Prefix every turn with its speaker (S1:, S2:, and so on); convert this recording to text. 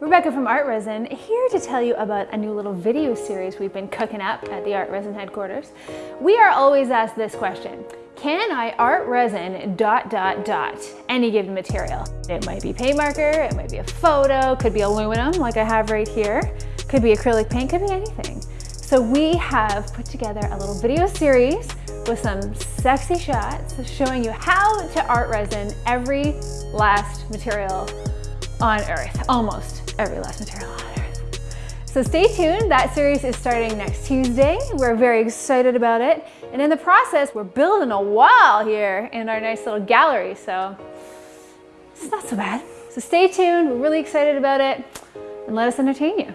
S1: Rebecca from Art Resin here to tell you about a new little video series we've been cooking up at the Art Resin headquarters. We are always asked this question, can I art resin dot dot dot any given material? It might be paint marker, it might be a photo, could be aluminum like I have right here, could be acrylic paint, could be anything. So we have put together a little video series with some sexy shots showing you how to art resin every last material on earth, almost every last material on earth. So stay tuned, that series is starting next Tuesday. We're very excited about it. And in the process, we're building a wall here in our nice little gallery, so it's not so bad. So stay tuned, we're really excited about it, and let us entertain you.